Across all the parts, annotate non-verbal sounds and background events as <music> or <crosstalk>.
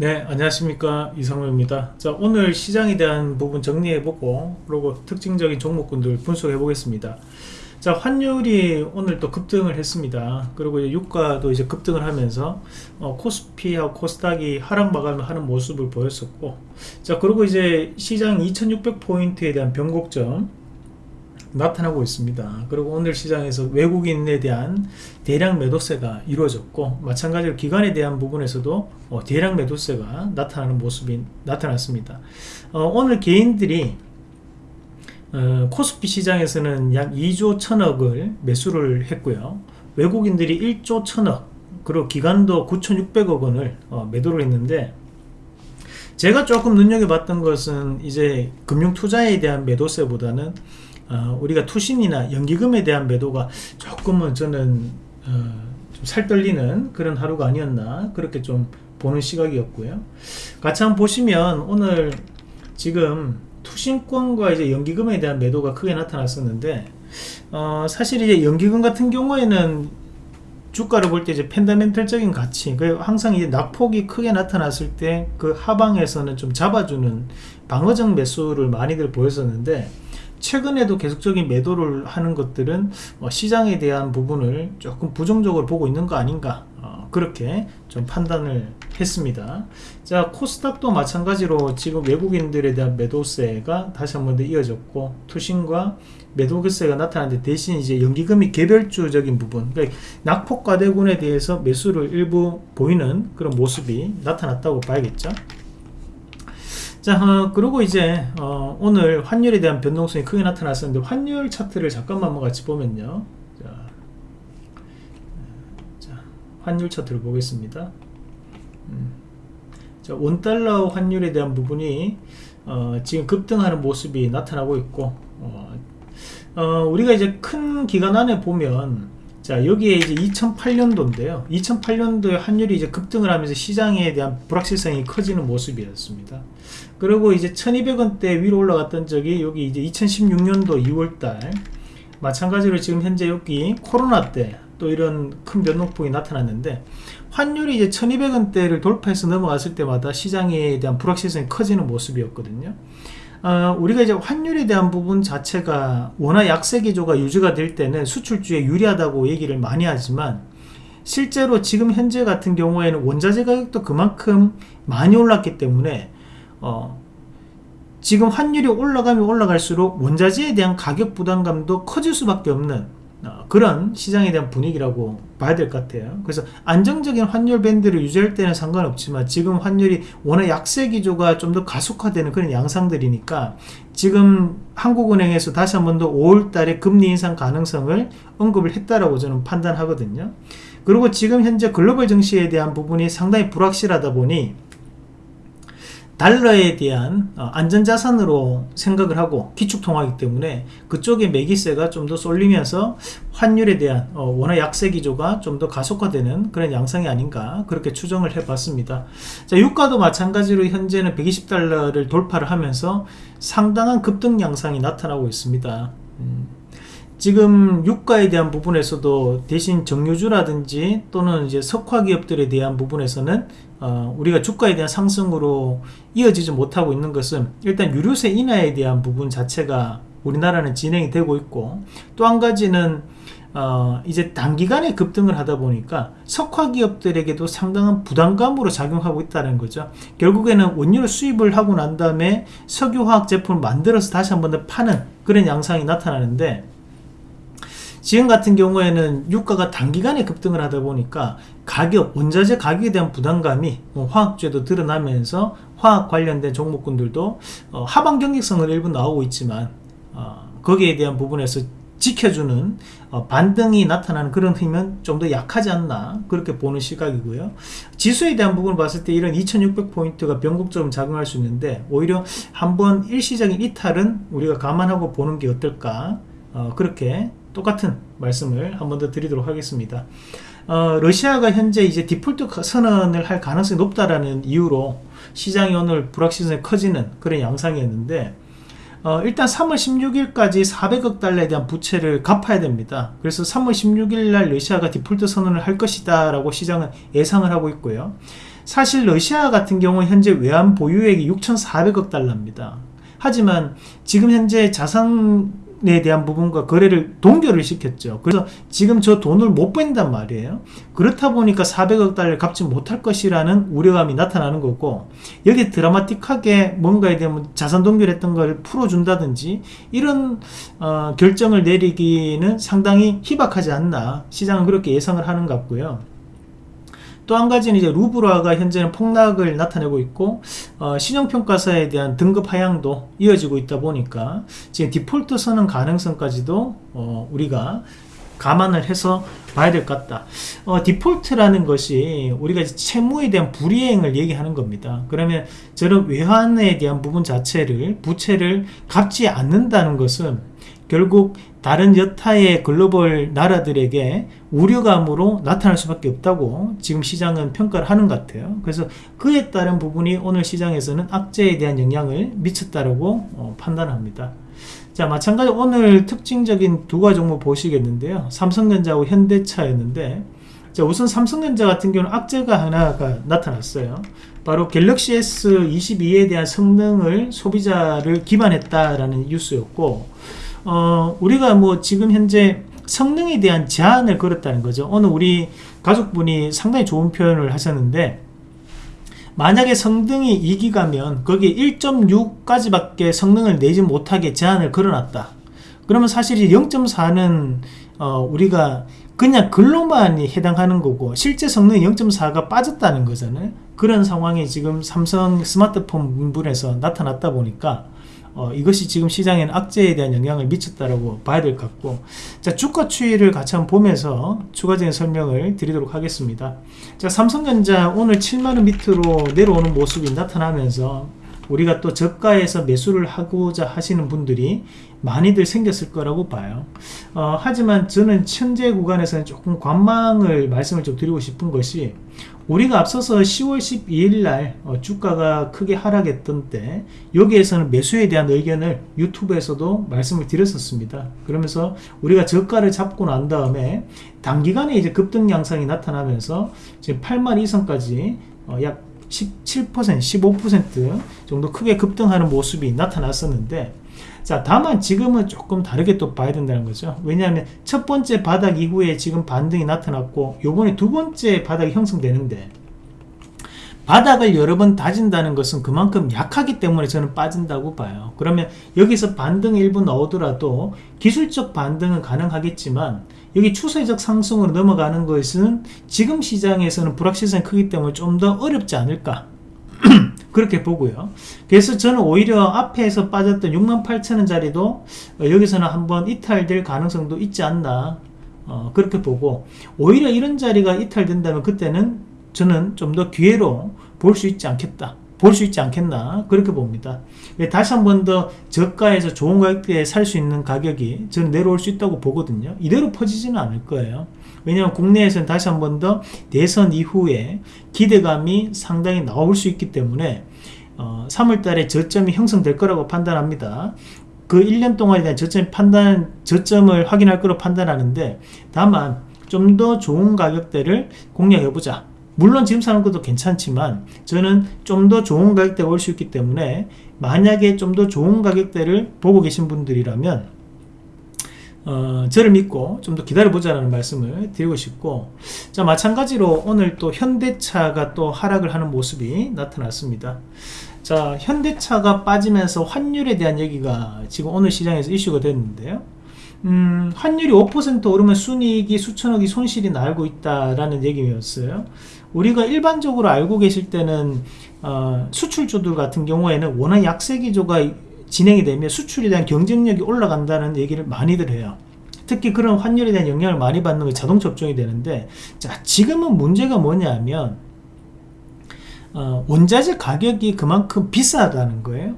네 안녕하십니까. 이상로입니다. 자 오늘 시장에 대한 부분 정리해보고 그리고 특징적인 종목군들 분석해 보겠습니다. 자 환율이 오늘 또 급등을 했습니다. 그리고 유가도 이제 급등을 하면서 어, 코스피하고 코스닥이 하락 마감을 하는 모습을 보였었고 자 그리고 이제 시장 2600포인트에 대한 변곡점 나타나고 있습니다. 그리고 오늘 시장에서 외국인에 대한 대량 매도세가 이루어졌고 마찬가지로 기관에 대한 부분에서도 어, 대량 매도세가 나타나는 모습이 나타났습니다. 어, 오늘 개인들이 어, 코스피 시장에서는 약 2조 천억을 매수를 했고요. 외국인들이 1조 천억 그리고 기관도 9,600억 원을 어, 매도를 했는데 제가 조금 눈여겨봤던 것은 이제 금융투자에 대한 매도세보다는 어, 우리가 투신이나 연기금에 대한 매도가 조금은 저는 어, 좀 살떨리는 그런 하루가 아니었나 그렇게 좀 보는 시각이었고요. 같이 한번 보시면 오늘 지금 투신권과 이제 연기금에 대한 매도가 크게 나타났었는데 어, 사실 이제 연기금 같은 경우에는 주가를 볼 때 이제 펜다멘털적인 가치 그 항상 이제 낙폭이 크게 나타났을 때 그 하방에서는 좀 잡아주는 방어적 매수를 많이들 보였었는데 최근에도 계속적인 매도를 하는 것들은 어, 시장에 대한 부분을 조금 부정적으로 보고 있는 거 아닌가 어, 그렇게 좀 판단을 했습니다. 자 코스닥도 마찬가지로 지금 외국인들에 대한 매도세가 다시 한 번 더 이어졌고 투신과 매도세가 나타나는데 대신 이제 연기금이 개별주적인 부분 그러니까 낙폭과대군에 대해서 매수를 일부 보이는 그런 모습이 나타났다고 봐야겠죠 자 어, 그리고 이제 어, 오늘 환율에 대한 변동성이 크게 나타났었는데 환율 차트를 잠깐만 한번 같이 보면요. 자, 자 환율 차트를 보겠습니다. 음, 자 원달러 환율에 대한 부분이 어, 지금 급등하는 모습이 나타나고 있고 어, 어, 우리가 이제 큰 기간 안에 보면 자 여기에 이제 2008년도인데요. 2008년도에 환율이 이제 급등을 하면서 시장에 대한 불확실성이 커지는 모습이었습니다. 그리고 이제 1200원대 위로 올라갔던 적이 여기 이제 2016년도 2월달. 마찬가지로 지금 현재 여기 코로나 때 또 이런 큰 변동폭이 나타났는데 환율이 이제 1200원대를 돌파해서 넘어갔을 때마다 시장에 대한 불확실성이 커지는 모습이었거든요 어, 우리가 이제 환율에 대한 부분 자체가 원화 약세 기조가 유지가 될 때는 수출주에 유리하다고 얘기를 많이 하지만 실제로 지금 현재 같은 경우에는 원자재 가격도 그만큼 많이 올랐기 때문에 어, 지금 환율이 올라가면 올라갈수록 원자재에 대한 가격 부담감도 커질 수밖에 없는 어, 그런 시장에 대한 분위기라고 봐야 될 것 같아요. 그래서 안정적인 환율 밴드를 유지할 때는 상관없지만 지금 환율이 워낙 약세 기조가 좀 더 가속화되는 그런 양상들이니까 지금 한국은행에서 다시 한 번 더 5월 달에 금리 인상 가능성을 언급을 했다라고 저는 판단하거든요. 그리고 지금 현재 글로벌 증시에 대한 부분이 상당히 불확실하다 보니 달러에 대한 어, 안전자산으로 생각을 하고 기축통화이기 때문에 그쪽에 매기세가 좀 더 쏠리면서 환율에 대한 어, 원화 약세 기조가 좀 더 가속화되는 그런 양상이 아닌가 그렇게 추정을 해봤습니다. 자 유가도 마찬가지로 현재는 120달러를 돌파를 하면서 상당한 급등 양상이 나타나고 있습니다. 음. 지금 유가에 대한 부분에서도 대신 정유주라든지 또는 이제 석화 기업들에 대한 부분에서는 어, 우리가 주가에 대한 상승으로 이어지지 못하고 있는 것은 일단 유류세 인하에 대한 부분 자체가 우리나라는 진행이 되고 있고 또 한 가지는 어, 이제 단기간에 급등을 하다 보니까 석화 기업들에게도 상당한 부담감으로 작용하고 있다는 거죠. 결국에는 원유를 수입을 하고 난 다음에 석유화학 제품을 만들어서 다시 한 번 더 파는 그런 양상이 나타나는데 지금 같은 경우에는 유가가 단기간에 급등을 하다 보니까 가격, 원자재 가격에 대한 부담감이 뭐 화학주에도 드러나면서 화학 관련된 종목군들도 어, 하방 경직성은 일부 나오고 있지만 어, 거기에 대한 부분에서 지켜주는 어, 반등이 나타나는 그런 힘은 좀 더 약하지 않나 그렇게 보는 시각이고요. 지수에 대한 부분을 봤을 때 이런 2600포인트가 변곡점 작용할 수 있는데 오히려 한번 일시적인 이탈은 우리가 감안하고 보는 게 어떨까 어, 그렇게 똑같은 말씀을 한 번 더 드리도록 하겠습니다 어, 러시아가 현재 이제 디폴트 선언을 할 가능성이 높다라는 이유로 시장이 오늘 불확실성이 커지는 그런 양상이었는데 어, 일단 3월 16일까지 400억 달러에 대한 부채를 갚아야 됩니다. 그래서 3월 16일 날 러시아가 디폴트 선언을 할 것이다 라고 시장은 예상을 하고 있고요. 사실 러시아 같은 경우 현재 외환 보유액이 6,400억 달러입니다. 하지만 지금 현재 자산 에 대한 부분과 거래를 동결을 시켰죠. 그래서 지금 저 돈을 못 뺀단 말이에요. 그렇다 보니까 400억 달러를 갚지 못할 것이라는 우려감이 나타나는 거고 여기 드라마틱하게 뭔가에 대한 자산 동결했던 걸 풀어준다든지 이런 어, 결정을 내리기는 상당히 희박하지 않나 시장은 그렇게 예상을 하는 것 같고요. 또 한 가지는 이제 루브라가 현재는 폭락을 나타내고 있고 어, 신용평가사에 대한 등급 하향도 이어지고 있다 보니까 지금 디폴트 선언 가능성까지도 어, 우리가 감안을 해서 봐야 될 것 같다. 어, 디폴트라는 것이 우리가 채무에 대한 불이행을 얘기하는 겁니다. 그러면 저런 외환에 대한 부분 자체를 부채를 갚지 않는다는 것은 결국 다른 여타의 글로벌 나라들에게 우려감으로 나타날 수밖에 없다고 지금 시장은 평가를 하는 것 같아요. 그래서 그에 따른 부분이 오늘 시장에서는 악재에 대한 영향을 미쳤다고 어, 판단합니다. 자 마찬가지로 오늘 특징적인 두 가지 종목 보시겠는데요. 삼성전자하고 현대차였는데 자 우선 삼성전자 같은 경우는 악재가 하나가 나타났어요. 바로 갤럭시 S22에 대한 성능을 소비자를 기반했다라는 뉴스였고 어, 우리가 뭐 지금 현재 성능에 대한 제한을 걸었다는 거죠. 오늘 우리 가족분이 상당히 좋은 표현을 하셨는데 만약에 성능이 2기가면 거기에 1.6까지밖에 성능을 내지 못하게 제한을 걸어놨다. 그러면 사실 0.4는 어, 우리가 그냥 글로만이 해당하는 거고 실제 성능 0.4가 빠졌다는 거잖아요. 그런 상황이 지금 삼성 스마트폰 분분에서 나타났다 보니까 어, 이것이 지금 시장에는 악재에 대한 영향을 미쳤다라고 봐야 될 것 같고. 자 주가 추이를 같이 한번 보면서 추가적인 설명을 드리도록 하겠습니다. 자 삼성전자 오늘 7만원 밑으로 내려오는 모습이 나타나면서 우리가 또 저가에서 매수를 하고자 하시는 분들이 많이들 생겼을 거라고 봐요. 어, 하지만 저는 현재 구간에서는 조금 관망을 말씀을 좀 드리고 싶은 것이 우리가 앞서서 10월 12일 날 어, 주가가 크게 하락했던 때 여기에서는 매수에 대한 의견을 유튜브에서도 말씀을 드렸었습니다. 그러면서 우리가 저가를 잡고 난 다음에 단기간에 이제 급등 양상이 나타나면서 지금 8만 이상까지 어, 약 17%, 15% 정도 크게 급등하는 모습이 나타났었는데 자 다만 지금은 조금 다르게 또 봐야 된다는 거죠. 왜냐하면 첫 번째 바닥 이후에 지금 반등이 나타났고 요번에 두 번째 바닥이 형성되는데 바닥을 여러 번 다진다는 것은 그만큼 약하기 때문에 저는 빠진다고 봐요. 그러면 여기서 반등 일부 나오더라도 기술적 반등은 가능하겠지만 여기 추세적 상승으로 넘어가는 것은 지금 시장에서는 불확실성이 크기 때문에 좀 더 어렵지 않을까 <clears throat> 그렇게 보고요. 그래서 저는 오히려 앞에서 빠졌던 68,000원짜리도 어, 여기서는 한번 이탈될 가능성도 있지 않나 어, 그렇게 보고 오히려 이런 자리가 이탈된다면 그때는 저는 좀 더 기회로 볼 수 있지 않겠다 볼 수 있지 않겠나 그렇게 봅니다. 예, 다시 한 번 더 저가에서 좋은 가격대에 살 수 있는 가격이 저는 내려올 수 있다고 보거든요. 이대로 퍼지지는 않을 거예요 왜냐하면 국내에서는 다시 한 번 더 대선 이후에 기대감이 상당히 나올 수 있기 때문에 어, 3월달에 저점이 형성될 거라고 판단합니다. 그 1년 동안에 대한 저점 판단, 저점을 확인할 거로 판단하는데 다만 좀 더 좋은 가격대를 공략해보자. 물론 지금 사는 것도 괜찮지만 저는 좀 더 좋은 가격대가 올 수 있기 때문에 만약에 좀 더 좋은 가격대를 보고 계신 분들이라면 어, 저를 믿고 좀 더 기다려보자라는 말씀을 드리고 싶고 자 마찬가지로 오늘 또 현대차가 또 하락을 하는 모습이 나타났습니다. 자 현대차가 빠지면서 환율에 대한 얘기가 지금 오늘 시장에서 이슈가 됐는데요. 음, 환율이 5% 오르면 순이익이 수천억이 손실이 나고 있다라는 얘기였어요. 우리가 일반적으로 알고 계실 때는 어, 수출주들 같은 경우에는 워낙 약세 기조가 진행이 되면 수출에 대한 경쟁력이 올라간다는 얘기를 많이들 해요. 특히 그런 환율에 대한 영향을 많이 받는 게 자동차 업종이 되는데 자 지금은 문제가 뭐냐면 어, 원자재 가격이 그만큼 비싸다는 거예요.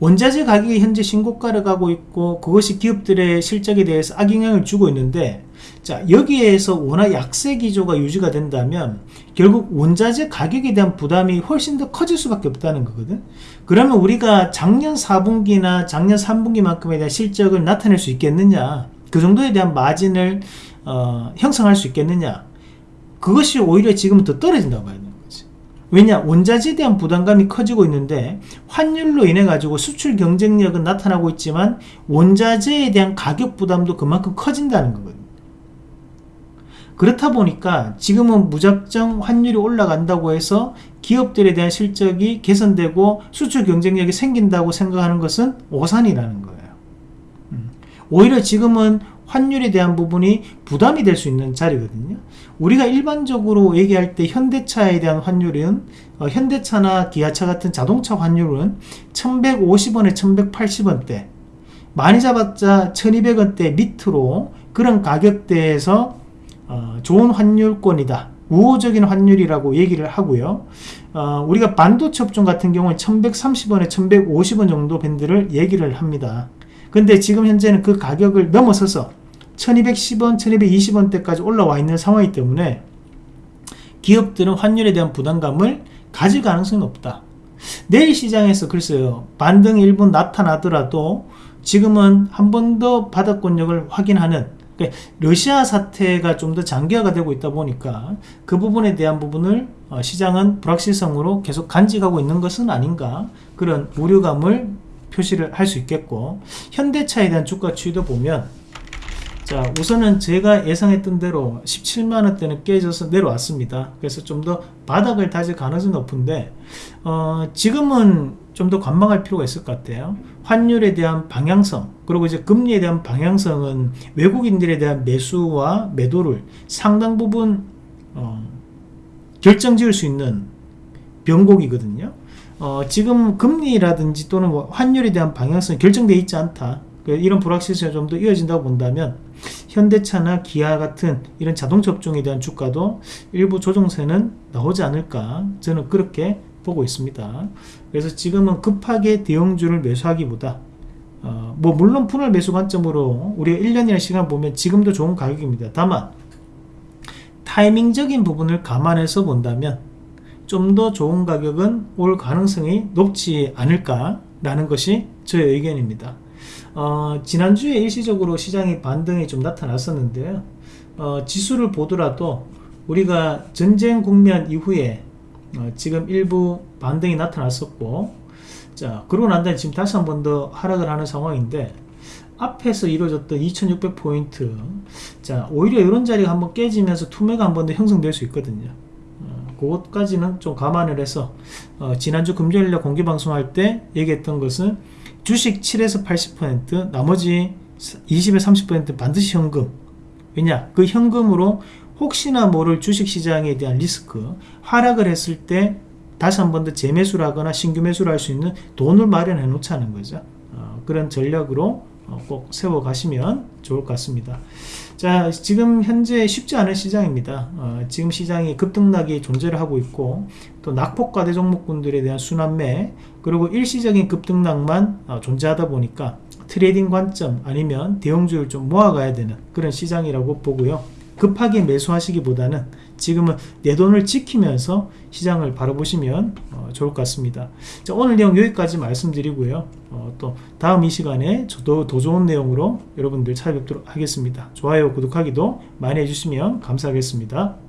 원자재 가격이 현재 신고가를 가고 있고 그것이 기업들의 실적에 대해서 악영향을 주고 있는데 자 여기에서 워낙 약세 기조가 유지가 된다면 결국 원자재 가격에 대한 부담이 훨씬 더 커질 수밖에 없다는 거거든. 그러면 우리가 작년 4분기나 작년 3분기만큼에 대한 실적을 나타낼 수 있겠느냐? 그 정도에 대한 마진을 어, 형성할 수 있겠느냐? 그것이 오히려 지금 더 떨어진다고 봐야 되는 거지. 왜냐 원자재에 대한 부담감이 커지고 있는데 환율로 인해 가지고 수출 경쟁력은 나타나고 있지만 원자재에 대한 가격 부담도 그만큼 커진다는 거거든요 그렇다 보니까 지금은 무작정 환율이 올라간다고 해서 기업들에 대한 실적이 개선되고 수출 경쟁력이 생긴다고 생각하는 것은 오산이라는 거예요 음. 오히려 지금은 환율에 대한 부분이 부담이 될 수 있는 자리거든요 우리가 일반적으로 얘기할 때 현대차에 대한 환율은 어, 현대차나 기아차 같은 자동차 환율은 1150원에 1180원대 많이 잡았자 1200원대 밑으로 그런 가격대에서 어, 좋은 환율권이다. 우호적인 환율이라고 얘기를 하고요. 어, 우리가 반도체 업종 같은 경우는 1130원에 1150원 정도 밴드를 얘기를 합니다. 근데 지금 현재는 그 가격을 넘어서서 1210원 1220원대까지 올라와 있는 상황이기 때문에 기업들은 환율에 대한 부담감을 가질 가능성이 높다. 내일 시장에서 글쎄요 반등 일부 나타나더라도 지금은 한 번 더 바닥권력을 확인하는 그러니까 러시아 사태가 좀 더 장기화가 되고 있다 보니까 그 부분에 대한 부분을 어, 시장은 불확실성으로 계속 간직하고 있는 것은 아닌가 그런 우려감을 표시를 할 수 있겠고 현대차에 대한 주가 추이도 보면 자 우선은 제가 예상했던 대로 17만원대는 깨져서 내려왔습니다. 그래서 좀 더 바닥을 다질 가능성이 높은데 어, 지금은 좀 더 관망할 필요가 있을 것 같아요. 환율에 대한 방향성 그리고 이제 금리에 대한 방향성은 외국인들에 대한 매수와 매도를 상당 부분 어, 결정 지을 수 있는 변곡이거든요. 어, 지금 금리라든지 또는 뭐 환율에 대한 방향성이 결정되어 있지 않다. 이런 불확실성이 좀 더 이어진다고 본다면 현대차나 기아 같은 이런 자동차 업종에 대한 주가도 일부 조정세는 나오지 않을까 저는 그렇게 보고 있습니다. 그래서 지금은 급하게 대형주를 매수하기보다 어, 뭐 물론 분할 매수 관점으로 우리가 1년이라는 시간 보면 지금도 좋은 가격입니다. 다만 타이밍적인 부분을 감안해서 본다면 좀 더 좋은 가격은 올 가능성이 높지 않을까 라는 것이 저의 의견입니다. 어, 지난주에 일시적으로 시장의 반등이 좀 나타났었는데요. 어, 지수를 보더라도 우리가 전쟁 국면 이후에 어, 지금 일부 반등이 나타났었고 자 그러고 난 다음에 지금 다시 한 번 더 하락을 하는 상황인데 앞에서 이루어졌던 2600포인트 자 오히려 이런 자리가 한번 깨지면서 투매가 한 번 더 형성될 수 있거든요. 어, 그것까지는 좀 감안을 해서 어, 지난주 금요일날 공개방송할 때 얘기했던 것은 주식 7에서 80% 나머지 20에서 30% 반드시 현금. 왜냐? 그 현금으로 혹시나 모를 주식시장에 대한 리스크 하락을 했을 때 다시 한 번 더 재매수를 하거나 신규 매수를 할 수 있는 돈을 마련해 놓자는 거죠. 어, 그런 전략으로 어, 꼭 세워 가시면 좋을 것 같습니다. 자 지금 현재 쉽지 않은 시장입니다. 어, 지금 시장이 급등락이 존재를 하고 있고 또 낙폭과대 종목군들에 대한 순환매 그리고 일시적인 급등락만 어, 존재하다 보니까 트레이딩 관점 아니면 대형주를 좀 모아가야 되는 그런 시장이라고 보고요 급하게 매수하시기보다는 지금은 내 돈을 지키면서 시장을 바라보시면 어, 좋을 것 같습니다. 자, 오늘 내용 여기까지 말씀드리고요. 어, 또 다음 이 시간에 저도 더 좋은 내용으로 여러분들 찾아뵙도록 하겠습니다. 좋아요 구독하기도 많이 해주시면 감사하겠습니다